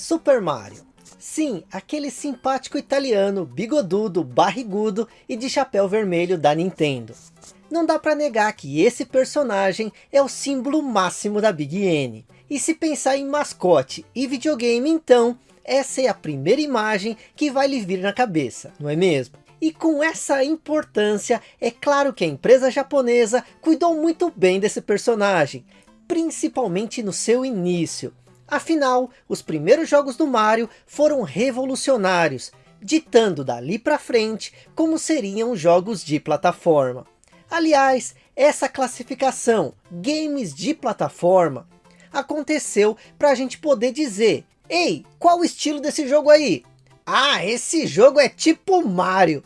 Super Mario. Sim, aquele simpático italiano, bigodudo, barrigudo e de chapéu vermelho da Nintendo. Não dá para negar que esse personagem é o símbolo máximo da Big N. E se pensar em mascote e videogame então, essa é a primeira imagem que vai lhe vir na cabeça, não é mesmo? E com essa importância, é claro que a empresa japonesa cuidou muito bem desse personagem, principalmente no seu início. Afinal, os primeiros jogos do Mario foram revolucionários, ditando dali para frente como seriam jogos de plataforma. Aliás, essa classificação, games de plataforma, aconteceu para a gente poder dizer, ei, qual o estilo desse jogo aí? Ah, esse jogo é tipo Mario.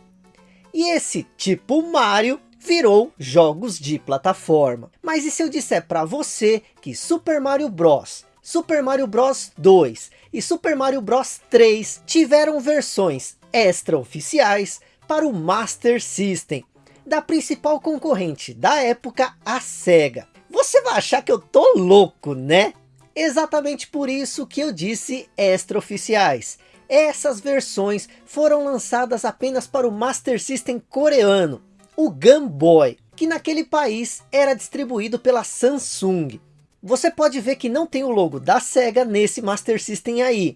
E esse tipo Mario virou jogos de plataforma. Mas e se eu disser para você que Super Mario Bros Super Mario Bros 2 e Super Mario Bros 3 tiveram versões extra-oficiais para o Master System, da principal concorrente da época, a SEGA. Você vai achar que eu tô louco, né? Exatamente por isso que eu disse extra-oficiais. Essas versões foram lançadas apenas para o Master System coreano, o Game Boy, que naquele país era distribuído pela Samsung. Você pode ver que não tem o logo da SEGA nesse Master System aí,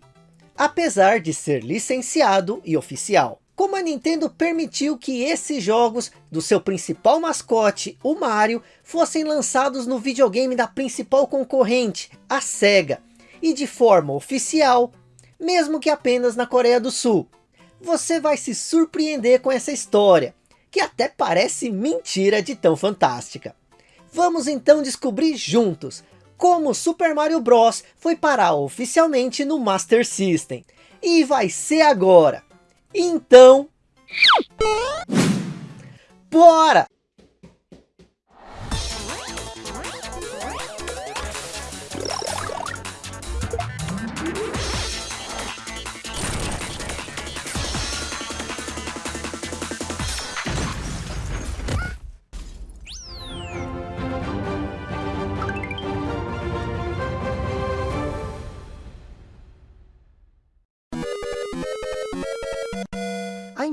apesar de ser licenciado e oficial. Como a Nintendo permitiu que esses jogos do seu principal mascote, o Mario, fossem lançados no videogame da principal concorrente, a SEGA, e de forma oficial, mesmo que apenas na Coreia do Sul. Você vai se surpreender com essa história, que até parece mentira de tão fantástica. Vamos então descobrir juntos como Super Mario Bros. foi parar oficialmente no Master System. E vai ser agora. Então... Bora!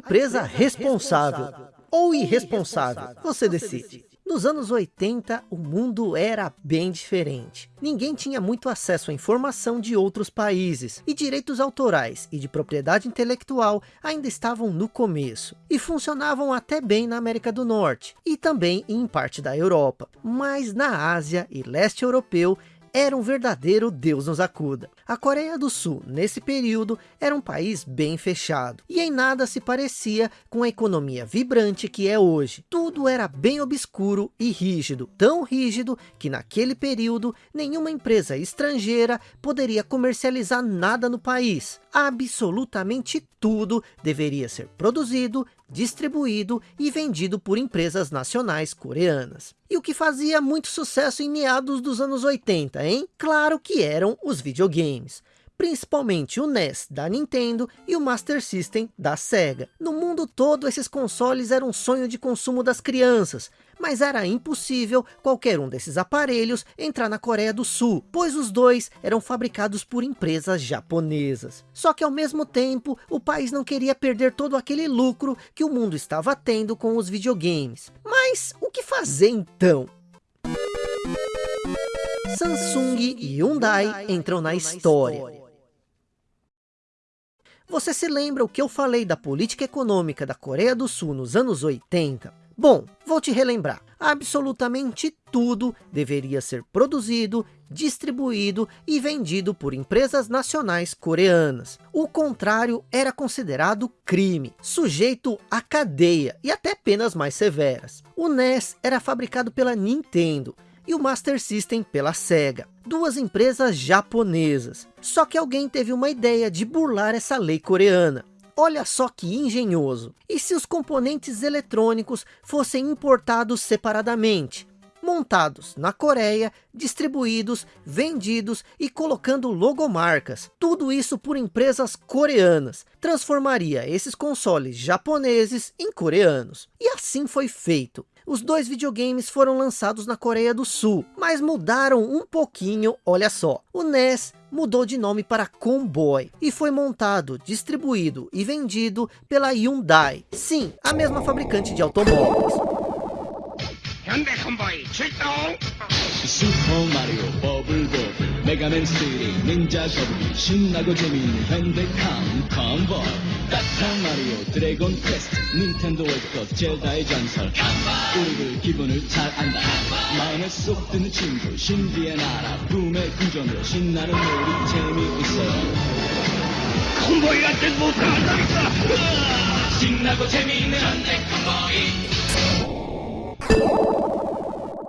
Empresa responsável ou irresponsável, você decide. Nos anos 80, o mundo era bem diferente. Ninguém tinha muito acesso à informação de outros países, e direitos autorais e de propriedade intelectual ainda estavam no começo, e funcionavam até bem na América do Norte, e também em parte da Europa. Mas na Ásia e leste europeu, era um verdadeiro Deus nos acuda. A Coreia do Sul, nesse período, era um país bem fechado, e em nada se parecia com a economia vibrante que é hoje. Tudo era bem obscuro e rígido, tão rígido que naquele período nenhuma empresa estrangeira poderia comercializar nada no país. Absolutamente tudo deveria ser produzido, distribuído e vendido por empresas nacionais coreanas. E o que fazia muito sucesso em meados dos anos 80, hein? Claro que eram os videogames principalmente o NES da Nintendo e o Master System da Sega. No mundo todo esses consoles eram um sonho de consumo das crianças, mas era impossível qualquer um desses aparelhos entrar na Coreia do Sul, pois os dois eram fabricados por empresas japonesas. Só que ao mesmo tempo, o país não queria perder todo aquele lucro que o mundo estava tendo com os videogames. Mas o que fazer então? Samsung e Hyundai entram na história. Você se lembra o que eu falei da política econômica da Coreia do Sul nos anos 80? Bom, vou te relembrar, absolutamente tudo deveria ser produzido, distribuído e vendido por empresas nacionais coreanas. O contrário era considerado crime, sujeito a cadeia e até penas mais severas. O NES era fabricado pela Nintendo e o Master System pela SEGA, duas empresas japonesas. Só que alguém teve uma ideia de burlar essa lei coreana. Olha só que engenhoso. E se os componentes eletrônicos fossem importados separadamente? montados na Coreia, distribuídos, vendidos e colocando logomarcas. Tudo isso por empresas coreanas. Transformaria esses consoles japoneses em coreanos. E assim foi feito. Os dois videogames foram lançados na Coreia do Sul, mas mudaram um pouquinho, olha só. O NES mudou de nome para Comboy e foi montado, distribuído e vendido pela Hyundai. Sim, a mesma fabricante de automóveis. 현대 콤보이 출동! 슈퍼 마리오 버블 버블 메가맨 3 닌자 거북이 신나고 재미있는 현대캄 컴보 따뜻한 마리오 드래곤 퀘스트 닌텐도 월드컵 젤다의 전설 우리들 기분을 잘 안다. 마음에 쏙 드는 친구 신비의 나라. 붐의 궁전으로 신나는 놀이 재미있어 콤보이한테 못한다니까! 신나고 재미있는 현대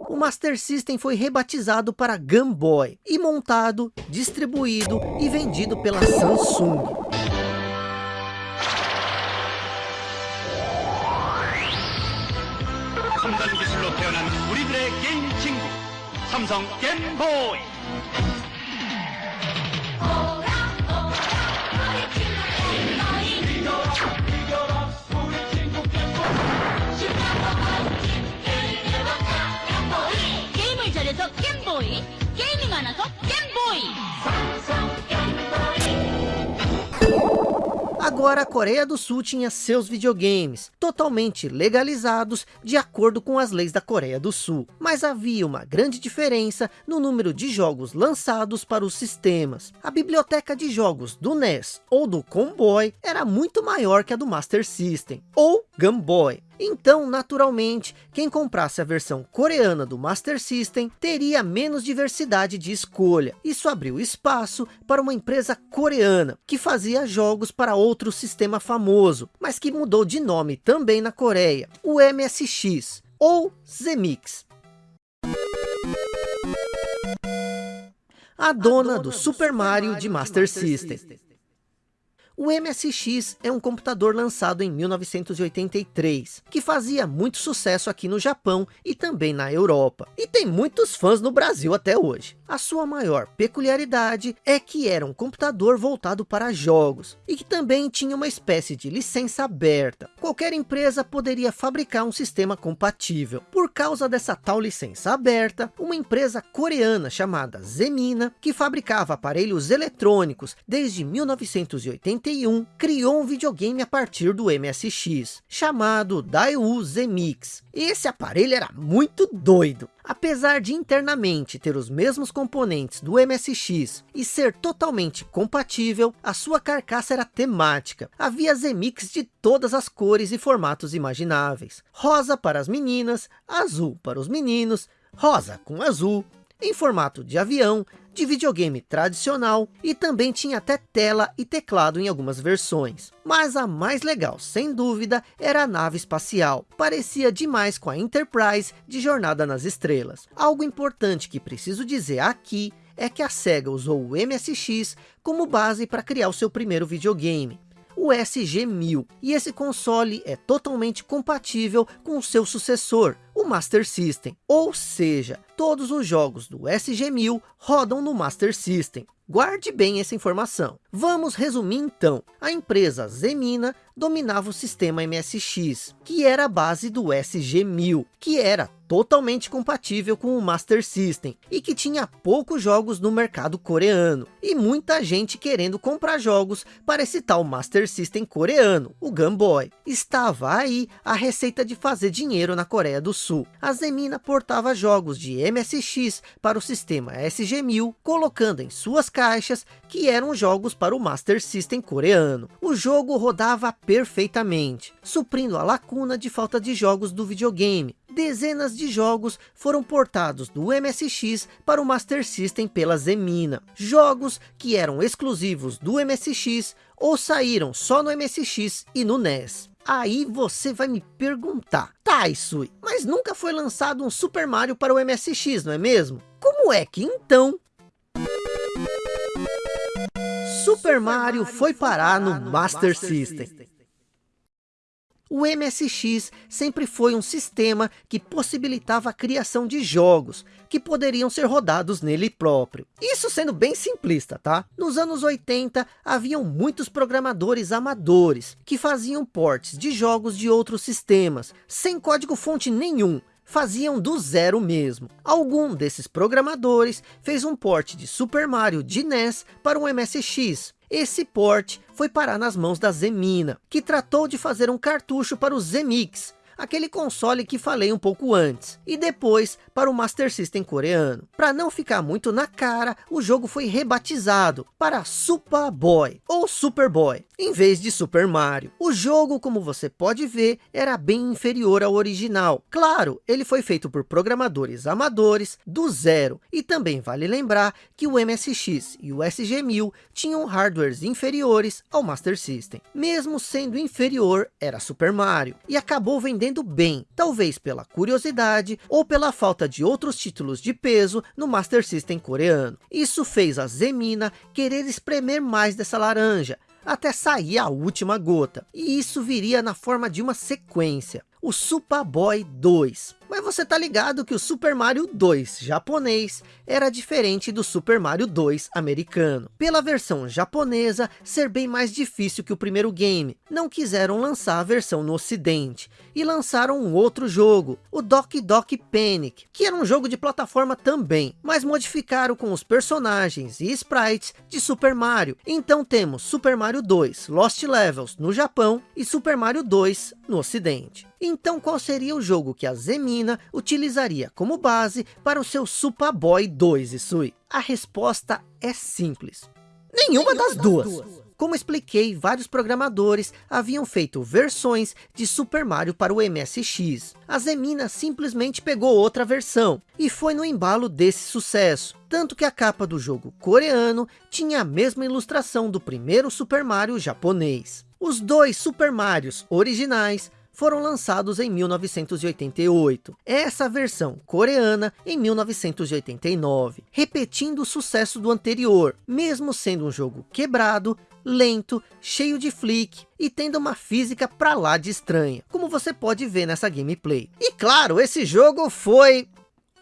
o Master System foi rebatizado para Game Boy e montado, distribuído e vendido pela Samsung. Samsung Game Boy Agora a Coreia do Sul tinha seus videogames, totalmente legalizados de acordo com as leis da Coreia do Sul. Mas havia uma grande diferença no número de jogos lançados para os sistemas. A biblioteca de jogos do NES ou do Comboy era muito maior que a do Master System, ou Game Boy. Então, naturalmente, quem comprasse a versão coreana do Master System teria menos diversidade de escolha. Isso abriu espaço para uma empresa coreana que fazia jogos para outro sistema famoso, mas que mudou de nome também na Coreia, o MSX ou Zemix. A dona do Super Mario de Master System. O MSX é um computador lançado em 1983, que fazia muito sucesso aqui no Japão e também na Europa. E tem muitos fãs no Brasil até hoje. A sua maior peculiaridade é que era um computador voltado para jogos, e que também tinha uma espécie de licença aberta. Qualquer empresa poderia fabricar um sistema compatível. Por causa dessa tal licença aberta, uma empresa coreana chamada Zemina, que fabricava aparelhos eletrônicos desde 1980 criou um videogame a partir do MSX, chamado Daewoo Zemix. Esse aparelho era muito doido. Apesar de internamente ter os mesmos componentes do MSX e ser totalmente compatível, a sua carcaça era temática. Havia Zemix de todas as cores e formatos imagináveis. Rosa para as meninas, azul para os meninos, rosa com azul, em formato de avião, de videogame tradicional e também tinha até tela e teclado em algumas versões. Mas a mais legal, sem dúvida, era a nave espacial. Parecia demais com a Enterprise de Jornada nas Estrelas. Algo importante que preciso dizer aqui é que a SEGA usou o MSX como base para criar o seu primeiro videogame o SG-1000. E esse console é totalmente compatível com o seu sucessor, Master System. Ou seja, todos os jogos do SG-1000 rodam no Master System. Guarde bem essa informação. Vamos resumir então. A empresa Zemina dominava o sistema MSX, que era a base do SG-1000, que era totalmente compatível com o Master System e que tinha poucos jogos no mercado coreano e muita gente querendo comprar jogos para esse tal Master System coreano, o Game Boy. Estava aí a receita de fazer dinheiro na Coreia do Sul. A Zemina portava jogos de MSX para o sistema SG-1000, colocando em suas caixas que eram jogos para o Master System coreano. O jogo rodava perfeitamente, suprindo a lacuna de falta de jogos do videogame. Dezenas de jogos foram portados do MSX para o Master System pela Zemina. Jogos que eram exclusivos do MSX ou saíram só no MSX e no NES. Aí você vai me perguntar, tá Isui, mas nunca foi lançado um Super Mario para o MSX, não é mesmo? Como é que então Super Mario foi parar no Master System? O MSX sempre foi um sistema que possibilitava a criação de jogos, que poderiam ser rodados nele próprio. Isso sendo bem simplista, tá? Nos anos 80, haviam muitos programadores amadores, que faziam portes de jogos de outros sistemas, sem código fonte nenhum, faziam do zero mesmo. Algum desses programadores fez um port de Super Mario de NES para um MSX. Esse port foi parar nas mãos da Zemina, que tratou de fazer um cartucho para o Zemix, aquele console que falei um pouco antes, e depois para o Master System coreano. Para não ficar muito na cara, o jogo foi rebatizado para Super Boy, ou Super Boy, em vez de Super Mario. O jogo, como você pode ver, era bem inferior ao original. Claro, ele foi feito por programadores amadores, do zero, e também vale lembrar que o MSX e o SG-1000 tinham hardwares inferiores ao Master System. Mesmo sendo inferior, era Super Mario, e acabou vendendo bem, talvez pela curiosidade ou pela falta de outros títulos de peso no Master System coreano. Isso fez a Zemina querer espremer mais dessa laranja, até sair a última gota. E isso viria na forma de uma sequência, o Super Boy 2. Mas você tá ligado que o Super Mario 2 japonês era diferente do Super Mario 2 americano. Pela versão japonesa ser bem mais difícil que o primeiro game, não quiseram lançar a versão no ocidente e lançaram um outro jogo, o Doki Doki Panic, que era um jogo de plataforma também, mas modificaram com os personagens e sprites de Super Mario. Então temos Super Mario 2 Lost Levels no Japão e Super Mario 2 no ocidente. Então qual seria o jogo que a Zemina utilizaria como base para o seu Super Boy 2, Isui? A resposta é simples. Nenhuma, Nenhuma das, das duas. duas. Como expliquei, vários programadores haviam feito versões de Super Mario para o MSX. A Zemina simplesmente pegou outra versão e foi no embalo desse sucesso. Tanto que a capa do jogo coreano tinha a mesma ilustração do primeiro Super Mario japonês. Os dois Super Marios originais foram lançados em 1988. Essa versão coreana em 1989, repetindo o sucesso do anterior, mesmo sendo um jogo quebrado, lento, cheio de flick e tendo uma física pra lá de estranha, como você pode ver nessa gameplay. E claro, esse jogo foi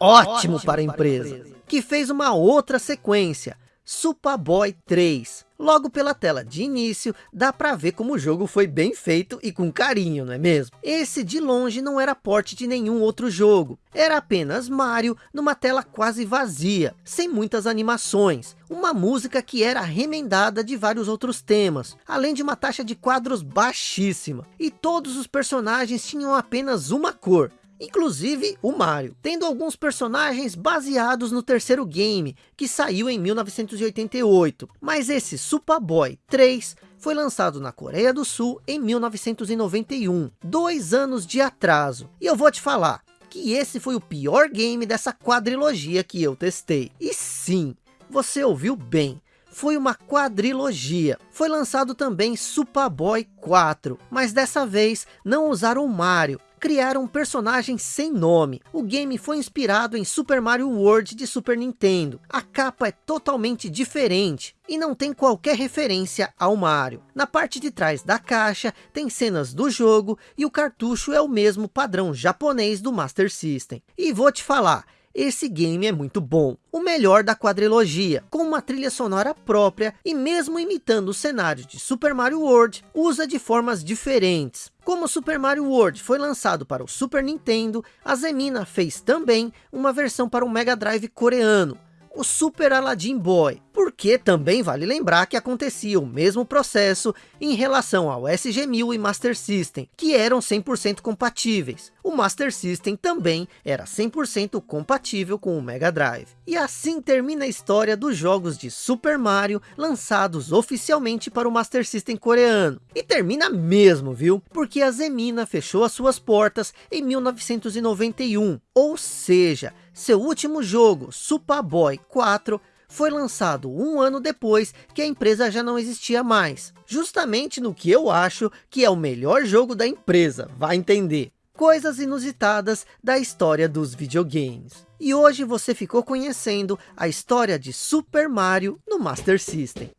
ótimo, ótimo para, a empresa, para a empresa, que fez uma outra sequência, Superboy 3. Logo pela tela de início, dá para ver como o jogo foi bem feito e com carinho, não é mesmo? Esse de longe não era porte de nenhum outro jogo. Era apenas Mario numa tela quase vazia, sem muitas animações. Uma música que era remendada de vários outros temas, além de uma taxa de quadros baixíssima. E todos os personagens tinham apenas uma cor, inclusive o Mario, tendo alguns personagens baseados no terceiro game, que saiu em 1988, mas esse Super Boy 3 foi lançado na Coreia do Sul em 1991, dois anos de atraso, e eu vou te falar, que esse foi o pior game dessa quadrilogia que eu testei, e sim, você ouviu bem, foi uma quadrilogia. Foi lançado também Super Boy 4, mas dessa vez não usaram o Mario, criaram um personagem sem nome. O game foi inspirado em Super Mario World de Super Nintendo. A capa é totalmente diferente e não tem qualquer referência ao Mario. Na parte de trás da caixa tem cenas do jogo e o cartucho é o mesmo padrão japonês do Master System. E vou te falar, esse game é muito bom. O melhor da quadrilogia, com uma trilha sonora própria e mesmo imitando o cenário de Super Mario World, usa de formas diferentes. Como Super Mario World foi lançado para o Super Nintendo, a Zemina fez também uma versão para o Mega Drive coreano, o Super Aladdin Boy, porque também vale lembrar que acontecia o mesmo processo em relação ao SG-1000 e Master System, que eram 100% compatíveis. O Master System também era 100% compatível com o Mega Drive. E assim termina a história dos jogos de Super Mario lançados oficialmente para o Master System coreano. E termina mesmo, viu? Porque a Zemina fechou as suas portas em 1991, ou seja, seu último jogo, Super Boy 4, foi lançado um ano depois que a empresa já não existia mais. Justamente no que eu acho que é o melhor jogo da empresa, vai entender. Coisas inusitadas da história dos videogames. E hoje você ficou conhecendo a história de Super Mario no Master System.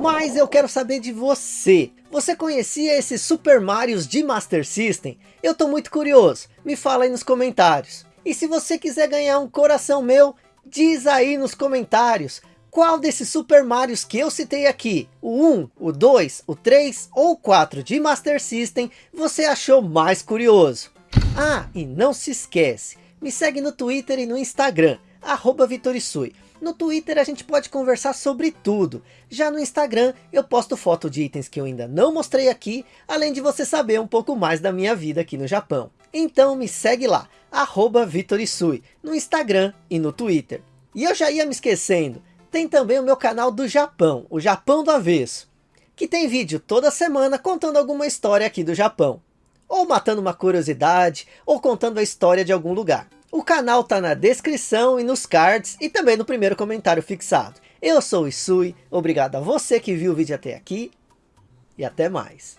Mas eu quero saber de você. Você conhecia esses Super Marios de Master System? Eu tô muito curioso. Me fala aí nos comentários. E se você quiser ganhar um coração meu, diz aí nos comentários. Qual desses Super Marios que eu citei aqui, o 1, o 2, o 3 ou o 4 de Master System, você achou mais curioso? Ah, e não se esquece, me segue no Twitter e no Instagram, arroba Vitorisui. No Twitter a gente pode conversar sobre tudo. Já no Instagram eu posto foto de itens que eu ainda não mostrei aqui, além de você saber um pouco mais da minha vida aqui no Japão. Então me segue lá, arroba Vitorisui, no Instagram e no Twitter. E eu já ia me esquecendo, tem também o meu canal do Japão, o Japão do Avesso, que tem vídeo toda semana contando alguma história aqui do Japão. Ou matando uma curiosidade, ou contando a história de algum lugar. O canal tá na descrição e nos cards e também no primeiro comentário fixado. Eu sou o Isui, obrigado a você que viu o vídeo até aqui e até mais.